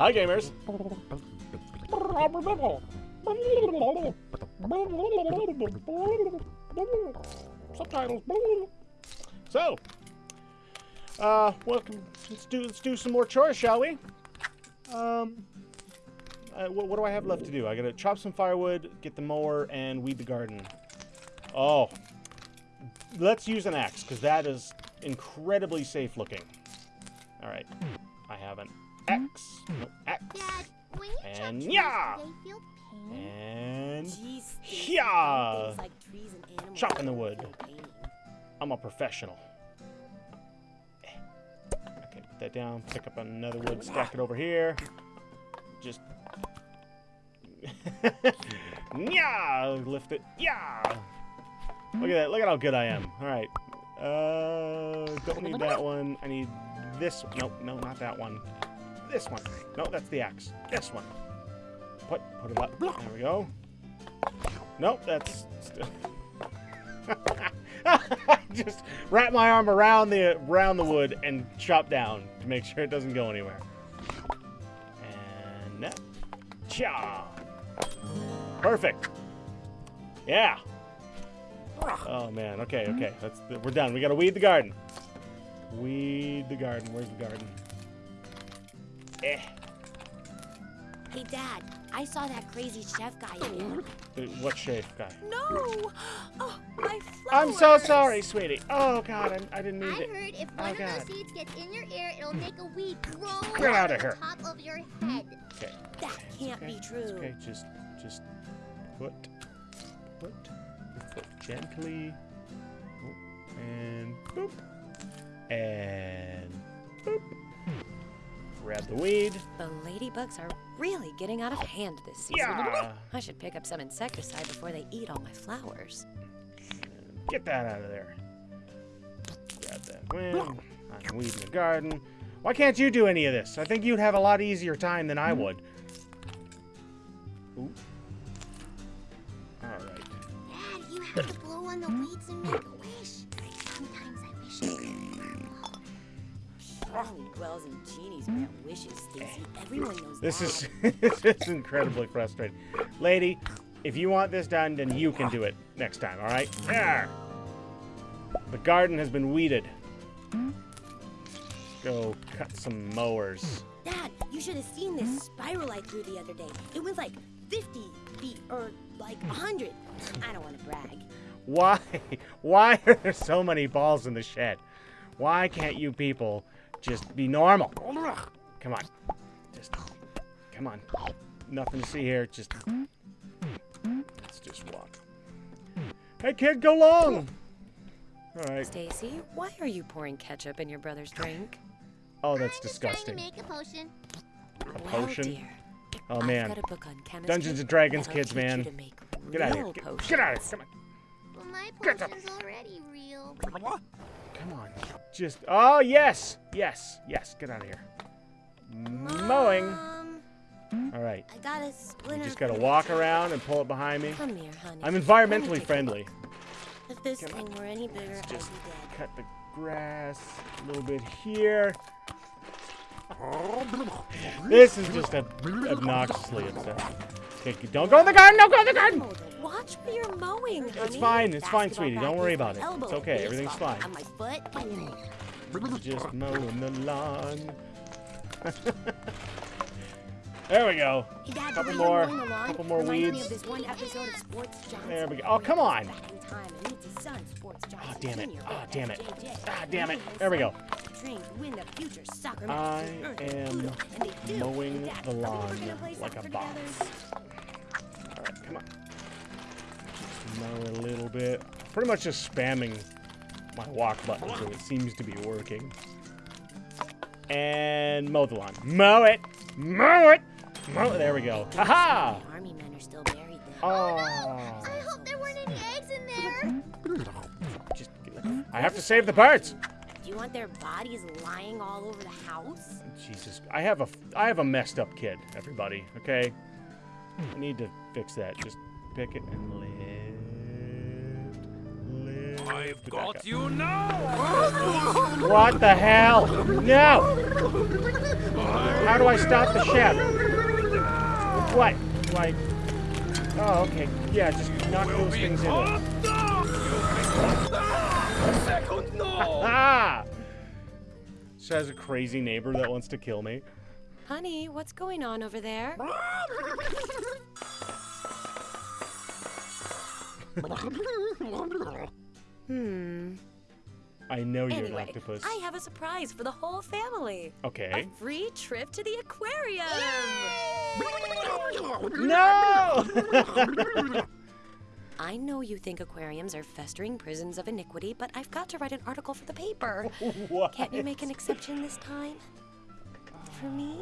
Hi, gamers. Subtitles. So, uh, welcome. Let's do let's do some more chores, shall we? Um, uh, what, what do I have left to do? I gotta chop some firewood, get the mower, and weed the garden. Oh, let's use an axe because that is incredibly safe looking. All right, I have axe. No, axe. Dad, And yeah. And Jeez, Yeah. like trees and animals Chopping the wood. I'm a professional. Okay, put that down. Pick up another wood, stack it over here. Just. yeah, lift it. Yeah. Look at that. Look at how good I am. All right. Uh, don't need that one. I need this. Nope, no, not that one. This one. No, that's the axe. This one. Put, put it up. There we go. Nope, that's. Just wrap my arm around the around the wood and chop down to make sure it doesn't go anywhere. And. Cha. Perfect. Yeah. Oh man. Okay. Okay. That's we're done. We gotta weed the garden. Weed the garden. Where's the garden? Eh. Hey, Dad, I saw that crazy chef guy again. What shape guy? No! Oh, my flowers! I'm so sorry, sweetie. Oh God, I, I didn't mean I it. heard if Oh, one of God. those seeds gets in your ear, it'll make a weed grow Get out of here. top of your head. Okay. That can't okay, be it's true. Okay, just, just put, put your foot gently, oh, and boop, and boop. Grab the weed. The ladybugs are really getting out of hand this season. Yeah. I should pick up some insecticide before they eat all my flowers. Get that out of there. Grab that wind. I'm weeding the garden. Why can't you do any of this? I think you'd have a lot easier time than I would. Ooh. All right. Dad, you have to blow on the weeds and make Only dwells in genies grant wishes, Stacy. Everyone knows This is this is incredibly frustrating. Lady, if you want this done, then you can do it next time, all right? There. The garden has been weeded. Let's go cut some mowers. Dad, you should have seen this spiral I threw the other day. It was like 50 feet or like 100. I don't want to brag. Why? Why are there so many balls in the shed? Why can't you people just be normal? Come on. Just come on. Nothing to see here. Just let's just walk. Hey kid, go long. All right. Stacy, why are you pouring ketchup in your brother's drink? Oh, that's I'm just trying disgusting. to make a potion. A Well, potion. Oh, dear, Oh I've man. got a book on chemistry Dungeons and Dragons kids, man. You to make Get out of here. real Get, get out of here. Come on. But my Get up. potion's already real. Come on. Just. Oh yes. Yes. Yes. Get out of here. Mowing. Um, All right. I got a You just gotta walk around and pull it behind me. Come here, honey. I'm environmentally friendly. If this Come on. thing were any bigger, Let's I'd be dead. cut the grass a little bit here. This is just obnoxiously upsetting. Don't go in the garden! Don't go in the garden! Watch where you're mowing, honey. It's fine. It's fine, sweetie. Don't worry about it. It's okay. Everything's fine. On my foot. Just mowing the lawn. there we go. Dad, Couple more- you're mowing the lawn couple more weeds. of this one episode of Sports Johnson. There we go. Oh, come on. Time, and meets his son, Sports Johnson Oh, damn it. Oh, damn it. Ah, damn it. And his There we go. Train to win the future soccer I am Pluto, and they do. mowing the are we ever lawn like a boss. All right, come on. Just mow a little bit. Pretty much just spamming my walk button, so it seems to be working. And mow the lawn. Mow it! Mow it! Mow it! There we go. Haha! My army men are still buried there. Oh. I have to save the birds. Do you want their bodies lying all over the house? Jesus, I have a, I have a messed up kid. Everybody, okay? I need to fix that. Just pick it and lift, lift. I've got you now! What the hell? No! How do I stop the chef? What? Like. Oh, okay. Yeah, just knock those things in there. Ah! She has a crazy neighbor that wants to kill me. Honey, what's going on over there? Hmm. I know you're an Anyway, octopus. I have a surprise for the whole family. Okay. A free trip to the aquarium. No! I know you think aquariums are festering prisons of iniquity, but I've got to write an article for the paper. what? Can't you make an exception this time? For me?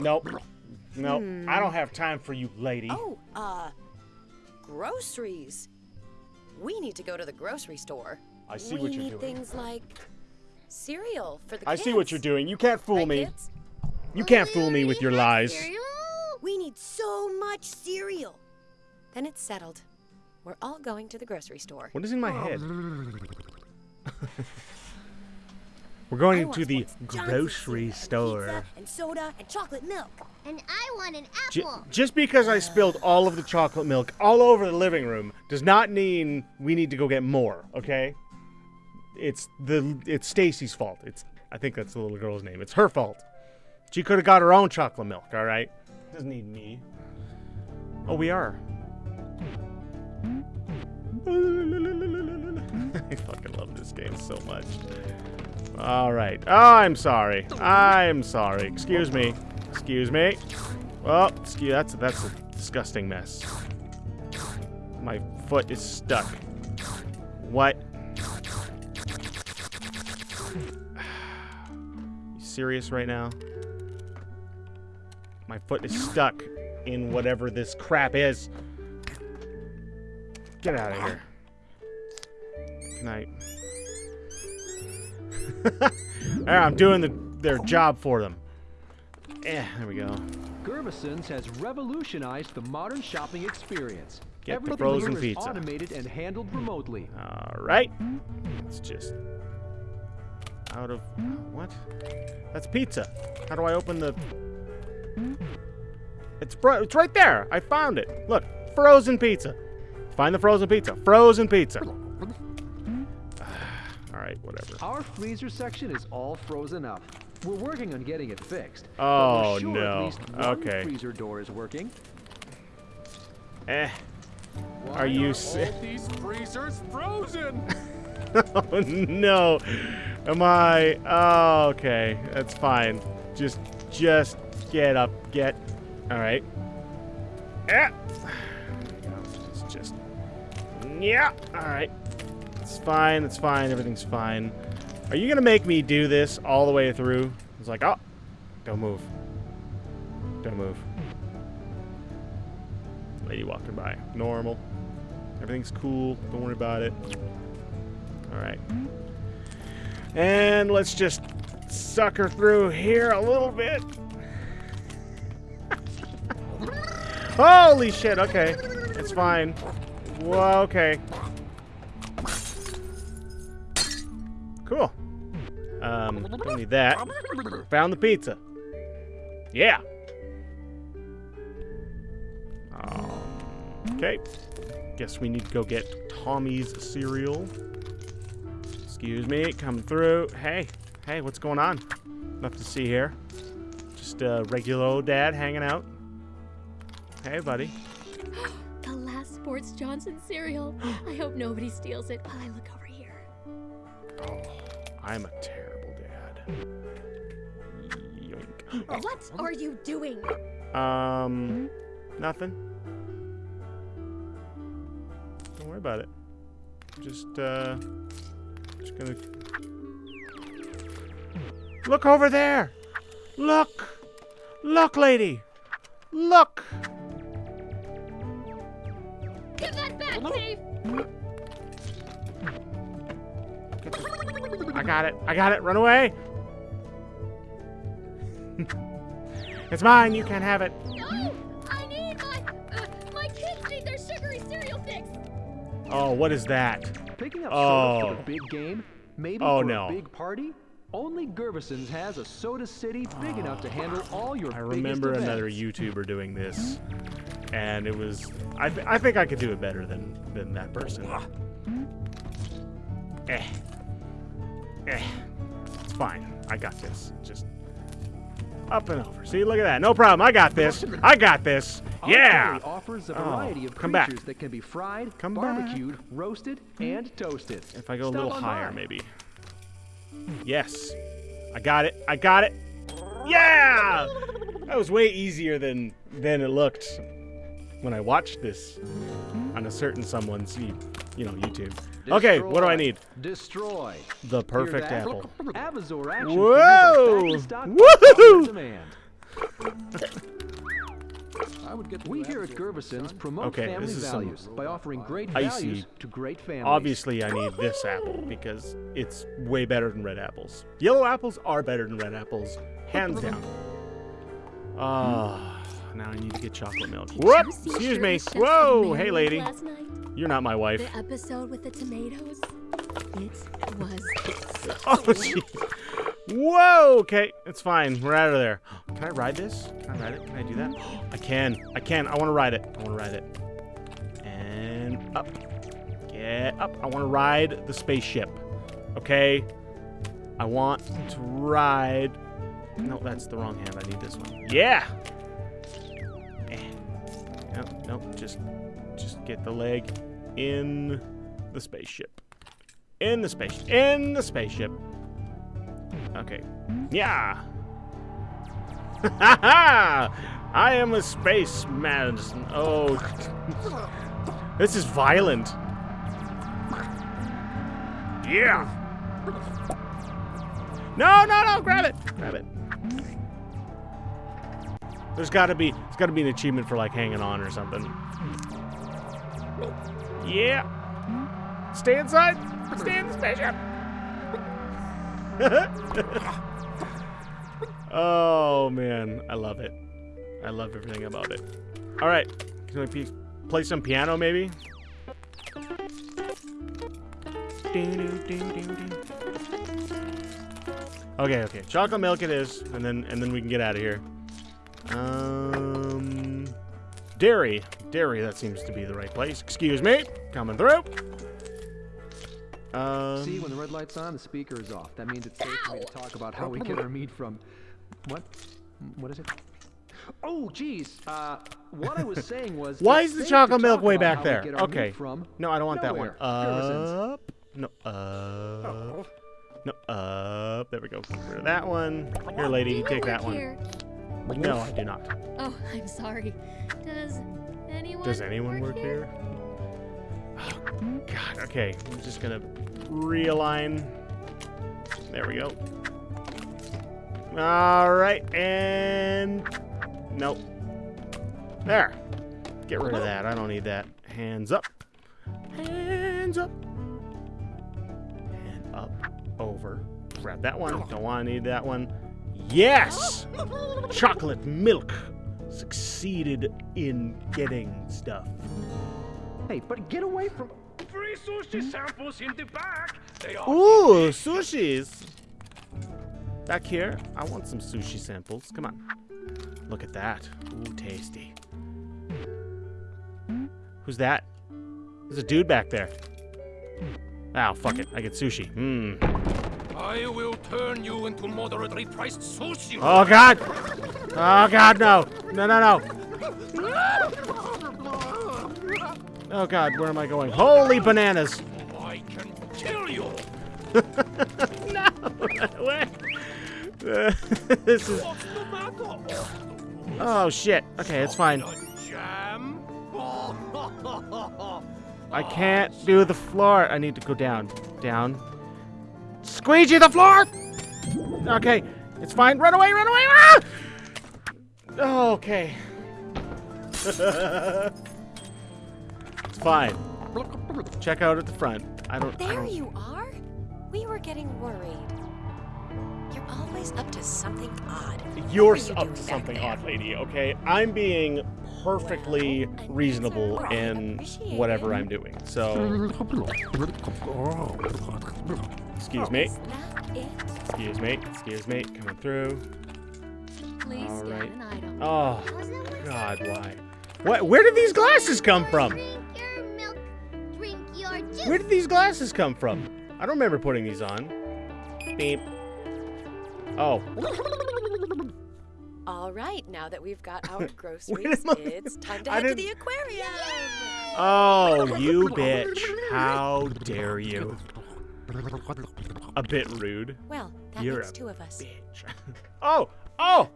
Nope. Nope. I don't have time for you, lady. Oh, uh, groceries. We need to go to the grocery store. I see we what you're need doing. things like cereal for the I kids. see what you're doing. You can't fool Right, me. kids? You can't fool me with your lies. We need so much cereal. Then it's settled. We're all going to the grocery store. What is in my oh. head? We're going to the grocery cereal, store. Pizza and soda and chocolate milk. And I want an Ju- apple. just because I spilled all of the chocolate milk all over the living room does not mean we need to go get more, okay? It's the it's Stacy's fault. It's I think that's the little girl's name. It's her fault. She could have got her own chocolate milk, all right? Doesn't need me. Oh, we are. I fucking love this game so much. All right. Oh, I'm sorry. I'm sorry. Excuse me. Excuse me. Oh, excuse. That's that's a disgusting mess. My foot is stuck. What? You serious right now? My foot is stuck in whatever this crap is. Get out of here. Good night. I'm doing the, their job for them. Eh, there we go. Gervison's has revolutionized the modern shopping experience. Get the Everything frozen here is pizza. automated and handled remotely. All right. It's just out of what? That's pizza. How do I open the? It's bro- it's right there. I found it. Look, frozen pizza. Find the frozen pizza. Frozen pizza. All right, whatever. Our freezer section is all frozen up. We're working on getting it fixed. Oh, sure no. At least one Okay. freezer door is working. Eh. Why Are you all these freezers frozen? oh no. Am I? Oh, okay. That's fine. Just, just get up. Get. All right. Yeah. Yeah. All right. It's fine. It's fine. Everything's fine. Are you gonna make me do this all the way through? It's like, oh, don't move. Don't move. Lady walking by. Normal. Everything's cool. Don't worry about it. All right. And let's just sucker through here a little bit. Holy shit, okay. It's fine. Whoa, okay. Cool. Um, don't need that. Found the pizza. Yeah. Um, okay. Guess we need to go get Tommy's cereal. Excuse me, coming through. Hey, hey, what's going on? Nothing to see here. Just a regular old dad hanging out. Hey, buddy. Sports Johnson cereal. I hope nobody steals it while I look over here. Oh, I'm a terrible dad. Yoink. What are you doing? Um, nothing. Don't worry about it. Just, uh, just gonna. Look over there! Look! Look, lady! Look! Give that back, Dave! I got it. I got it. Run away! it's mine. You can't have it. No! I need my uh, my kids need their sugary cereal fix. Oh, what is that? Picking up Oh. soda for the big game, maybe Oh, for no. a big party. Only Gervison's has a Soda City big enough to handle all your I biggest remember another. YouTuber doing this, and it was. I, th- I think I could do it better than than that person. Eh. Eh. It's fine. I got this. Just up and over. See, look at that. No problem. I got this. I got this. Yeah. offers a Oh, variety of come back. that can be fried, Come back. barbecued, roasted, and toasted. If I go a little higher, by. maybe. Yes. I got it. I got it. Yeah! That was way easier than than it looked when I watched this on a certain someone's, you you know, YouTube. Okay, what do I need? Destroy. The perfect that? apple. Whoa! figures are back in stock Woohoo! I would get We here at Gervison's promote Okay, family this is some values by offering great icy- values to great families. Obviously, I need this apple because it's way better than red apples. Yellow apples are better than red apples, hands down. Ah, now I need to get chocolate milk. Did Whoop! Excuse me. Whoa! Hey, lady. You're not my wife. The episode with the tomatoes. It was. Oh, gee. Whoa! Okay, it's fine. We're out of there. Can I ride this? Can I ride it? Can I do that? I can. I can. I want to ride it. I want to ride it. And up. Get up. I want to ride the spaceship. Okay? I want to ride. No, that's the wrong hand. I need this one. Yeah! Eh. No, no, just, just get the leg in the spaceship. In the space. In the spaceship. Okay. Yeah. Ha ha! I am a spaceman. Oh. this is violent. Yeah. No, no, no, grab it. Grab it. There's got to be there's got to be an achievement for like hanging on or something. Yeah. Stay inside. Stay in the spaceship. oh man, I love it. I love everything about it. All right, can we play some piano maybe? Okay, okay. Chocolate milk it is, and then and then we can get out of here. Um, dairy, dairy. That seems to be the right place. Excuse me, coming through. Um, See, when the red light's on, the speaker is off. That means it's safe for me to talk about how we get our meat from. What? What is it? Oh, geez. Uh, what I was saying was. Why is the chocolate milk way back there? get our meat Okay. From No, I don't want that one. Up. No, up. No, up. There we go. Get rid of that one. Here, lady, take work that one. Here? No, I do not. Oh, I'm sorry. Does anyone? Does anyone work here? Oh, God. Okay, I'm just gonna realign. There we go. All right, and nope. There. Get rid of that. I don't need that. Hands up. Hands up. And up. Over. Grab that one. Don't want to need that one. Yes! Chocolate milk succeeded in getting stuff. Hey, but get away from. Free sushi samples in the back. They are Ooh, sushis. Back here, I want some sushi samples. Come on. Look at that. Ooh, tasty. Who's that? There's a dude back there. Oh, fuck it. I get sushi. Hmm. I will turn you into moderately priced sushi. Oh, God. Oh, God, no. No, no, no. Oh, God, where am I going? Holy bananas. I can kill you. no. This is. What's the matter? Oh, shit. Okay, it's fine. I can't do the floor. I need to go down. Down. Squeegee the floor! Okay, it's fine. Run away, run away! Ah! Oh, okay. it's fine. Check out at the front. I don't. I There don't you are. We were getting worried. You're always up to something odd. You're What s- were you up to something there? odd, lady, okay? I'm being perfectly Well, reasonable in whatever. I'm doing. So, excuse oh. me. Is that it? Excuse me. Excuse me. Coming through. Please All scan right. an item. Oh, Was it what's God, why? What? Where did these glasses come from? Drink your milk. Drink your juice. Where did these glasses come from? I don't remember putting these on. Beep. Oh, All right, now that we've got our groceries, it's time to I head to the aquarium. oh, you bitch! How dare you? A bit rude. Well, that You're makes a two of us. Bitch. Oh, oh,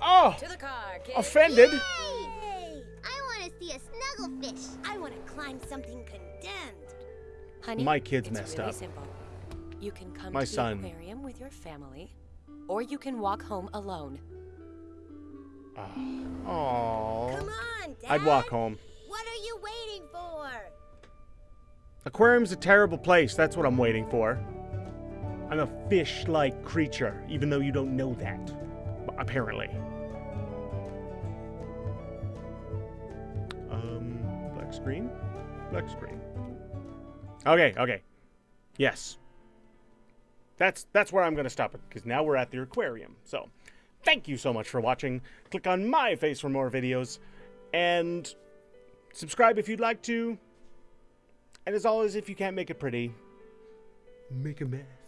oh! To the car, kids. Offended. Hey, I want to see a snugglefish. I want to climb something condemned. Honey, My kid's it's messed really up. simple. You can come My to son. the aquarium with your family, or you can walk home alone. Oh. Come on, Dad. I'd walk home. What are you waiting for? Aquarium's a terrible place. That's what I'm waiting for. I'm a fish-like creature, even though you don't know that. Apparently. Um, black screen? Black screen. Okay, okay. Yes. That's that's where I'm gonna stop it, because now we're at the aquarium. So, thank you so much for watching. Click on my face for more videos, and subscribe if you'd like to. And as always, if you can't make it pretty, make a mess.